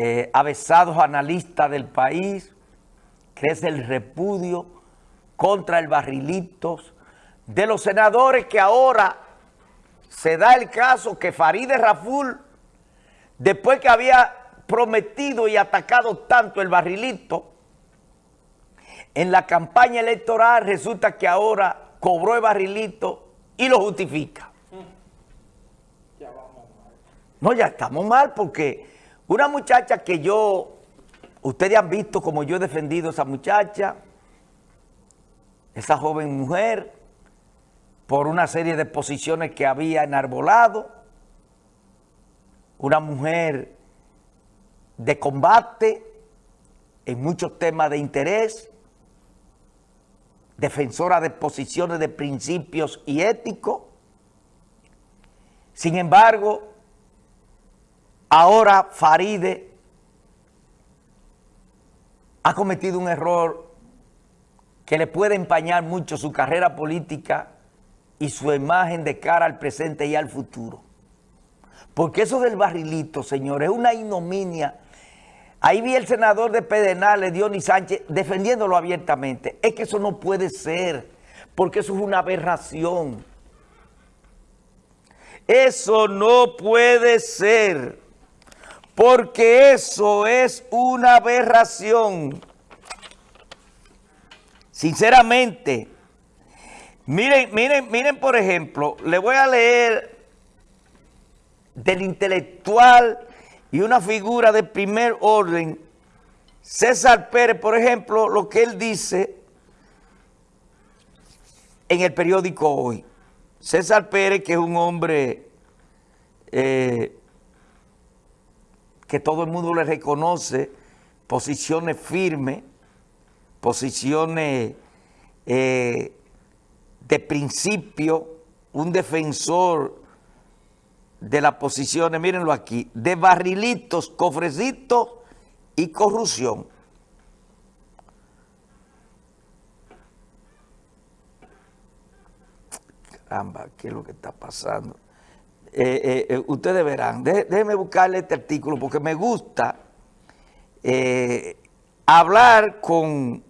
eh, avesados analistas del país, crece el repudio contra el barrilitos de los senadores que ahora se da el caso que Farideh Raful, después que había prometido y atacado tanto el barrilito, en la campaña electoral resulta que ahora cobró el barrilito y lo justifica. No, ya estamos mal porque una muchacha que yo, ustedes han visto como yo he defendido a esa muchacha, esa joven mujer, por una serie de posiciones que había enarbolado, una mujer de combate en muchos temas de interés, defensora de posiciones de principios y éticos. Sin embargo, ahora Faride ha cometido un error que le puede empañar mucho su carrera política y su imagen de cara al presente y al futuro. Porque eso del barrilito, señores, es una ignominia. Ahí vi el senador de Pedernales, Dionis Sánchez, defendiéndolo abiertamente. Es que eso no puede ser, porque eso es una aberración. Eso no puede ser, porque eso es una aberración. Sinceramente, Miren, miren, miren, por ejemplo, le voy a leer del intelectual y una figura de primer orden, César Pérez, por ejemplo, lo que él dice en el periódico Hoy. César Pérez, que es un hombre eh, que todo el mundo le reconoce, posiciones firmes, posiciones... Eh, de principio, un defensor de las posiciones, mírenlo aquí, de barrilitos, cofrecitos y corrupción. Caramba, ¿qué es lo que está pasando? Eh, eh, eh, ustedes verán, déjenme buscarle este artículo porque me gusta hablar con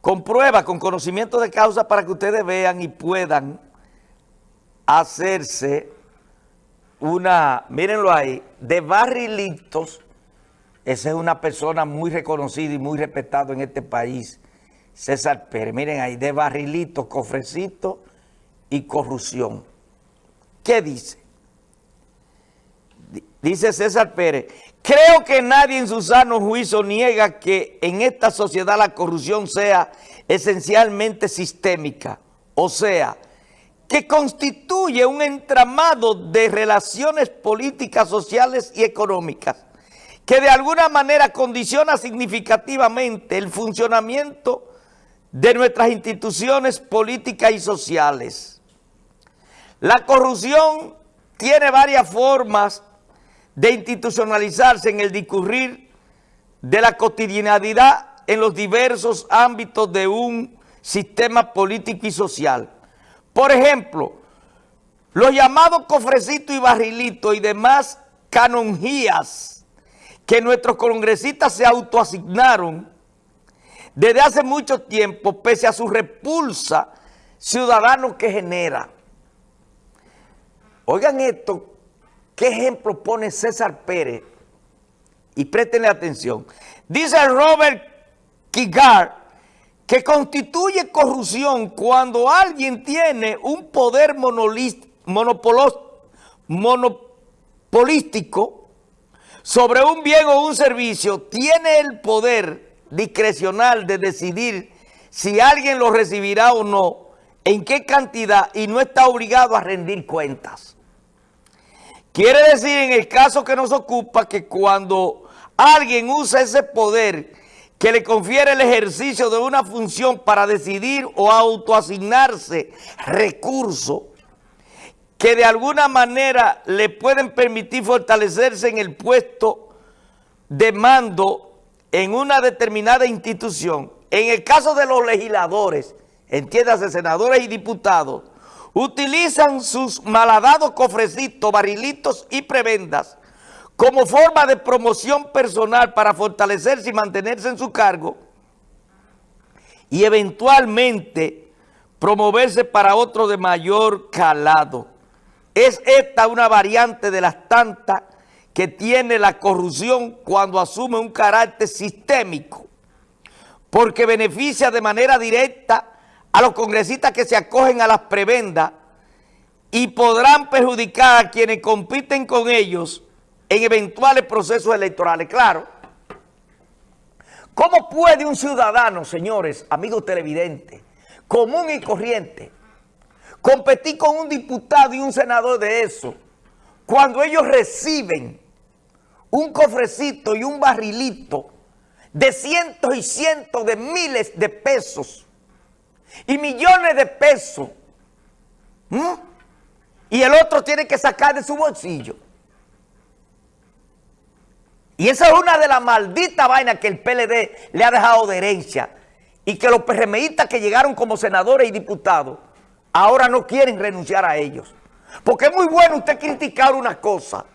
con pruebas, con conocimiento de causa para que ustedes vean y puedan hacerse una, mírenlo ahí, de barrilitos. Esa es una persona muy reconocida y muy respetada en este país, César Pérez. Miren ahí, de barrilitos, cofrecitos y corrupción. ¿Qué dice? Dice César Pérez, creo que nadie en su sano juicio niega que en esta sociedad la corrupción sea esencialmente sistémica, o sea, que constituye un entramado de relaciones políticas, sociales y económicas, que de alguna manera condiciona significativamente el funcionamiento de nuestras instituciones políticas y sociales. La corrupción tiene varias formas de institucionalizarse en el discurrir de la cotidianidad en los diversos ámbitos de un sistema político y social. Por ejemplo, los llamados cofrecitos y barrilitos y demás canonjías que nuestros congresistas se autoasignaron desde hace mucho tiempo, pese a su repulsa ciudadano que genera. Oigan esto, ¿Qué ejemplo pone César Pérez? Y préstenle atención. Dice Robert Kigar que constituye corrupción cuando alguien tiene un poder monopolístico sobre un bien o un servicio, tiene el poder discrecional de decidir si alguien lo recibirá o no, en qué cantidad y no está obligado a rendir cuentas. Quiere decir en el caso que nos ocupa que cuando alguien usa ese poder que le confiere el ejercicio de una función para decidir o autoasignarse recursos que de alguna manera le pueden permitir fortalecerse en el puesto de mando en una determinada institución. En el caso de los legisladores, entiéndase senadores y diputados, utilizan sus malhadados cofrecitos, barrilitos y prebendas como forma de promoción personal para fortalecerse y mantenerse en su cargo y eventualmente promoverse para otro de mayor calado. Es esta una variante de las tantas que tiene la corrupción cuando asume un carácter sistémico, porque beneficia de manera directa a los congresistas que se acogen a las prebendas y podrán perjudicar a quienes compiten con ellos en eventuales procesos electorales. Claro, ¿cómo puede un ciudadano, señores, amigos televidentes, común y corriente, competir con un diputado y un senador de eso, cuando ellos reciben un cofrecito y un barrilito de cientos y cientos de miles de pesos y millones de pesos, y el otro tiene que sacar de su bolsillo. Y esa es una de las malditas vainas que el PLD le ha dejado de herencia y que los PRMistas que llegaron como senadores y diputados ahora no quieren renunciar a ellos. Porque es muy bueno usted criticar una cosa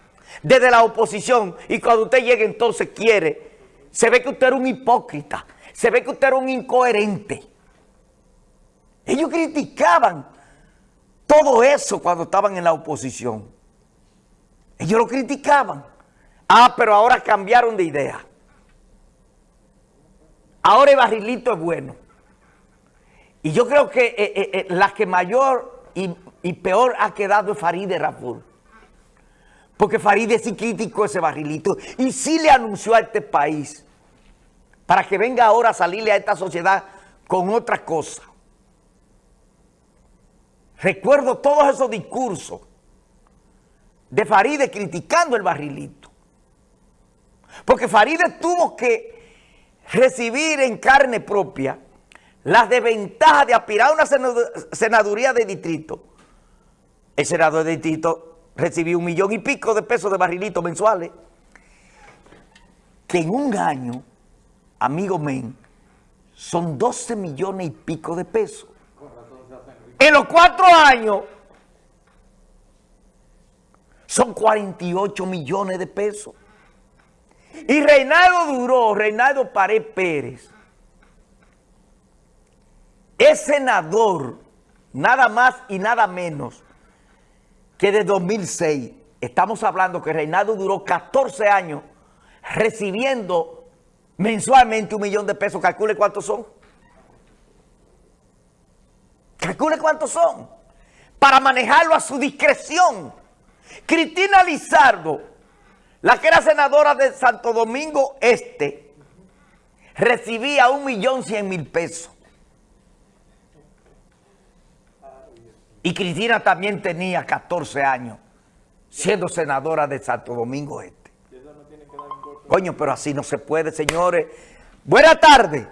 desde la oposición y cuando usted llegue entonces quiere, se ve que usted era un hipócrita, se ve que usted era un incoherente. Ellos criticaban todo eso cuando estaban en la oposición. Ellos lo criticaban. Ah, pero ahora cambiaron de idea. Ahora el barrilito es bueno. Y yo creo que eh, eh, eh, la que mayor y, peor ha quedado es Farideh Raful. Porque Farideh sí criticó ese barrilito y sí le anunció a este país para que venga ahora a salirle a esta sociedad con otra cosa. Recuerdo todos esos discursos de Faride criticando el barrilito. Porque Faride tuvo que recibir en carne propia las desventajas de aspirar a una senaduría de distrito. El senador de distrito recibió un millón y pico de pesos de barrilito mensuales. Que en un año, amigo men, son 12 millones y pico de pesos. En los cuatro años son 48 millones de pesos. Y Reinaldo duró, Reinaldo Pared Pérez, es senador, nada más y nada menos que de 2006. Estamos hablando que Reinaldo duró 14 años recibiendo mensualmente un millón de pesos. Calcule cuántos son. Calcule cuántos son. Para manejarlo a su discreción. Cristina Lizardo, la que era senadora de Santo Domingo Este, recibía un millón cien mil pesos. Y Cristina también tenía 14 años siendo senadora de Santo Domingo Este. Coño, pero así no se puede, señores. Buenas tardes.